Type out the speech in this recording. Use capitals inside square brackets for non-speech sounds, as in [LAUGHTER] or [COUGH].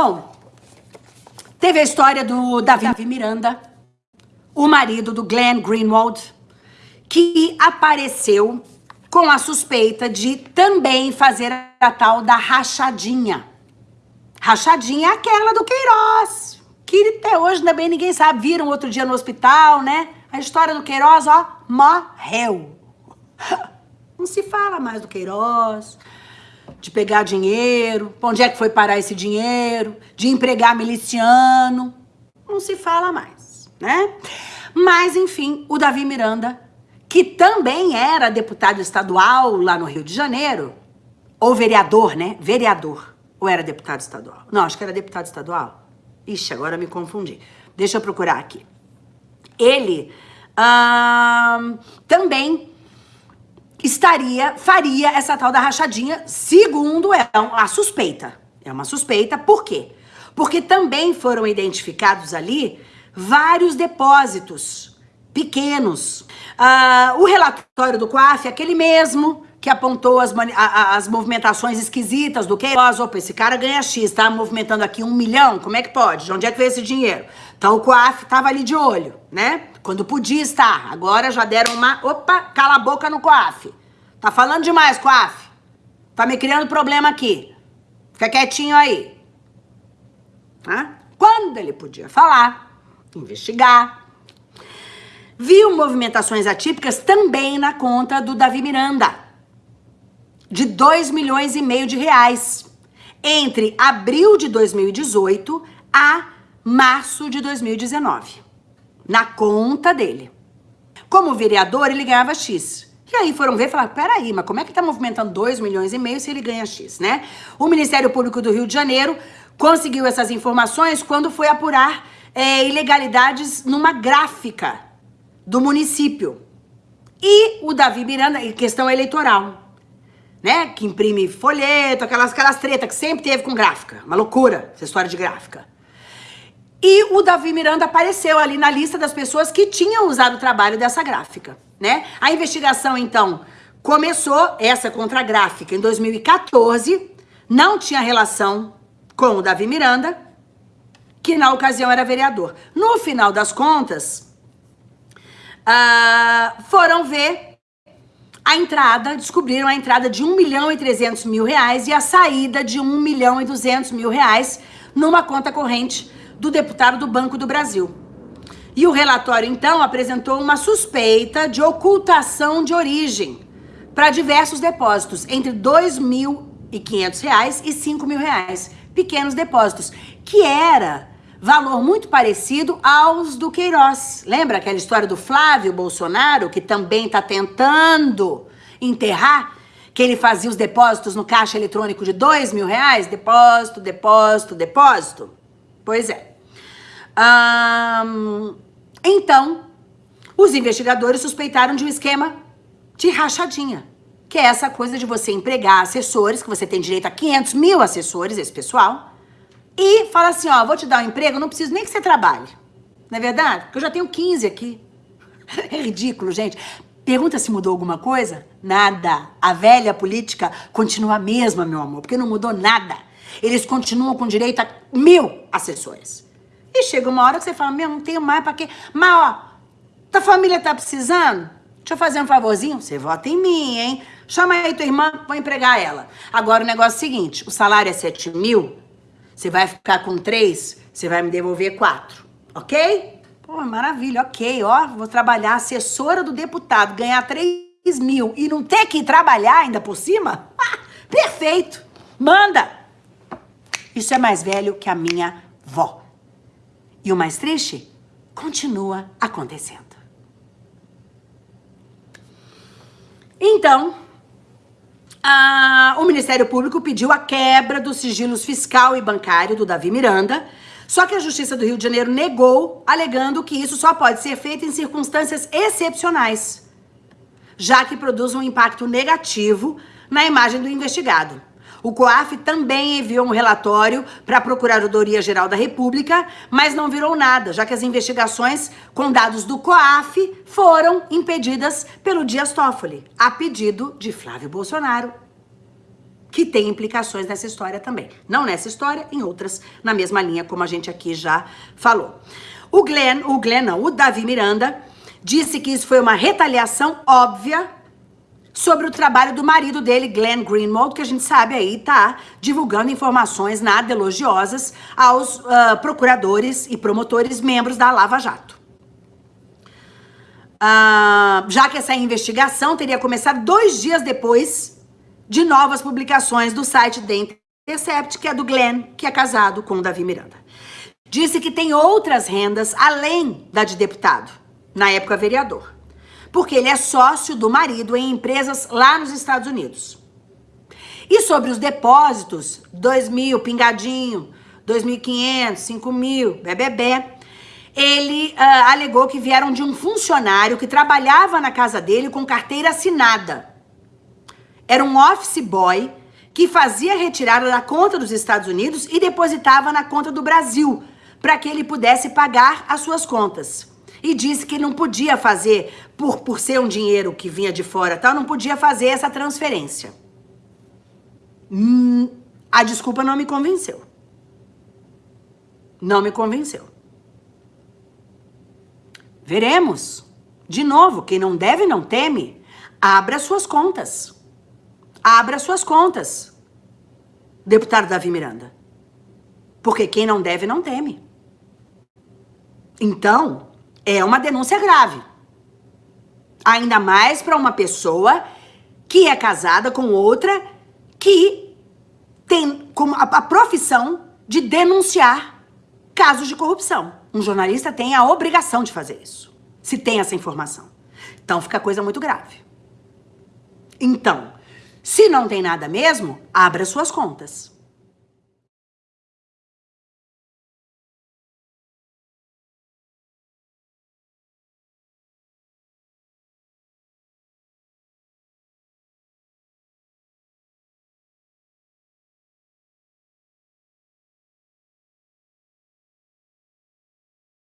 Bom, teve a história do Davi Miranda, o marido do Glenn Greenwald, que apareceu com a suspeita de também fazer a tal da rachadinha. Rachadinha é aquela do Queiroz, que até hoje também ninguém sabe. Viram outro dia no hospital, né? A história do Queiroz, ó, morreu. [LAUGHS] Não se fala mais do Queiroz, de pegar dinheiro, onde é que foi parar esse dinheiro, de empregar miliciano. Não se fala mais, né? Mas, enfim, o Davi Miranda, que também era deputado estadual lá no Rio de Janeiro, ou vereador, né? Vereador. Ou era deputado estadual? Não, acho que era deputado estadual. Ixi, agora me confundi. Deixa eu procurar aqui. Ele também estaria, faria essa tal da rachadinha, segundo é a suspeita. É uma suspeita, por quê? Porque também foram identificados ali vários depósitos pequenos. Uh, o relatório do COAF, aquele mesmo que apontou as, as movimentações esquisitas do Queiroz. Opa, esse cara ganha X, tá movimentando aqui um milhão, como é que pode? De onde é que veio esse dinheiro? Então o COAF tava ali de olho, né? Quando podia estar. Agora já deram uma... Opa, cala a boca no COAF. Tá falando demais, COAF. Tá me criando problema aqui. Fica quietinho aí. Tá? Quando ele podia falar, investigar, viu movimentações atípicas também na conta do Davi Miranda de 2 milhões e meio de reais entre abril de 2018 a março de 2019, na conta dele. Como vereador, ele ganhava X. E aí foram ver e falaram, peraí, mas como é que tá movimentando 2 milhões e meio se ele ganha X, né? O Ministério Público do Rio de Janeiro conseguiu essas informações quando foi apurar é, ilegalidades numa gráfica do município. E o Davi Miranda, questão eleitoral né? Que imprime folheto, aquelas, aquelas tretas que sempre teve com gráfica. Uma loucura essa história de gráfica. E o Davi Miranda apareceu ali na lista das pessoas que tinham usado o trabalho dessa gráfica, né? A investigação, então, começou, essa contra a gráfica, em 2014, não tinha relação com o Davi Miranda, que na ocasião era vereador. No final das contas, uh, foram ver a entrada, descobriram a entrada de 1 milhão e 300 mil reais e a saída de 1 milhão e 200 mil reais numa conta corrente do deputado do Banco do Brasil. E o relatório, então, apresentou uma suspeita de ocultação de origem para diversos depósitos, entre R$ 2.500 e 5 mil reais, pequenos depósitos, que era valor muito parecido aos do Queiroz. Lembra aquela história do Flávio Bolsonaro, que também está tentando enterrar? Que ele fazia os depósitos no caixa eletrônico de dois mil reais? Depósito, depósito, depósito? Pois é. então, os investigadores suspeitaram de um esquema de rachadinha. Que é essa coisa de você empregar assessores, que você tem direito a 500 mil assessores, esse pessoal, e fala assim, ó, vou te dar um emprego, não preciso nem que você trabalhe. Não é verdade? Porque eu já tenho 15 aqui. [LAUGHS] É ridículo, gente. Pergunta se mudou alguma coisa? Nada. A velha política continua a mesma, meu amor, porque não mudou nada. Eles continuam com direito a mil assessores. E chega uma hora que você fala, meu, não tenho mais pra quê? Mas, ó, tua família tá precisando? Deixa eu fazer um favorzinho. Você vota em mim, hein? Chama aí tua irmã, vou empregar ela. Agora, o negócio é o seguinte, o salário é 7 mil, você vai ficar com três, você vai me devolver quatro, ok? Pô, maravilha, ok, ó, vou trabalhar assessora do deputado, ganhar três mil e não ter que trabalhar ainda por cima? [LAUGHS] Ah, perfeito, manda! Isso é mais velho que a minha vó. E o mais triste, continua acontecendo. Então, ah, o Ministério Público pediu a quebra dos sigilos fiscal e bancário do Davi Miranda, só que a Justiça do Rio de Janeiro negou, alegando que isso só pode ser feito em circunstâncias excepcionais, já que produz um impacto negativo na imagem do investigado. O COAF também enviou um relatório para a Procuradoria-Geral da República, mas não virou nada, já que as investigações com dados do COAF foram impedidas pelo Dias Toffoli, a pedido de Flávio Bolsonaro. que tem implicações nessa história também. Não nessa história, em outras, na mesma linha, como a gente aqui já falou. O Glenn, o Glenn não, o Davi Miranda, disse que isso foi uma retaliação óbvia sobre o trabalho do marido dele, Glenn Greenwald, que a gente sabe aí tá divulgando informações nada elogiosas aos uh, procuradores e promotores membros da Lava Jato. Uh, já que essa investigação teria começado dois dias depois de novas publicações do site The Intercept, que é do Glenn, que é casado com o Davi Miranda. Disse que tem outras rendas além da de deputado, na época vereador, porque ele é sócio do marido em empresas lá nos Estados Unidos. E sobre os depósitos, 2 mil, pingadinho, 2.500, 5 mil, bebê, ele uh, alegou que vieram de um funcionário que trabalhava na casa dele com carteira assinada era um office boy que fazia retirada da conta dos Estados Unidos e depositava na conta do Brasil, para que ele pudesse pagar as suas contas. E disse que não podia fazer, por, por ser um dinheiro que vinha de fora tal, não podia fazer essa transferência. Hum, a desculpa não me convenceu. Não me convenceu. Veremos. De novo, quem não deve não teme. Abra suas contas. Abra suas contas, deputado Davi Miranda. Porque quem não deve, não teme. Então, é uma denúncia grave. Ainda mais para uma pessoa que é casada com outra que tem como a, a profissão de denunciar casos de corrupção. Um jornalista tem a obrigação de fazer isso, se tem essa informação. Então fica coisa muito grave. Então, se não tem nada mesmo, abra suas contas.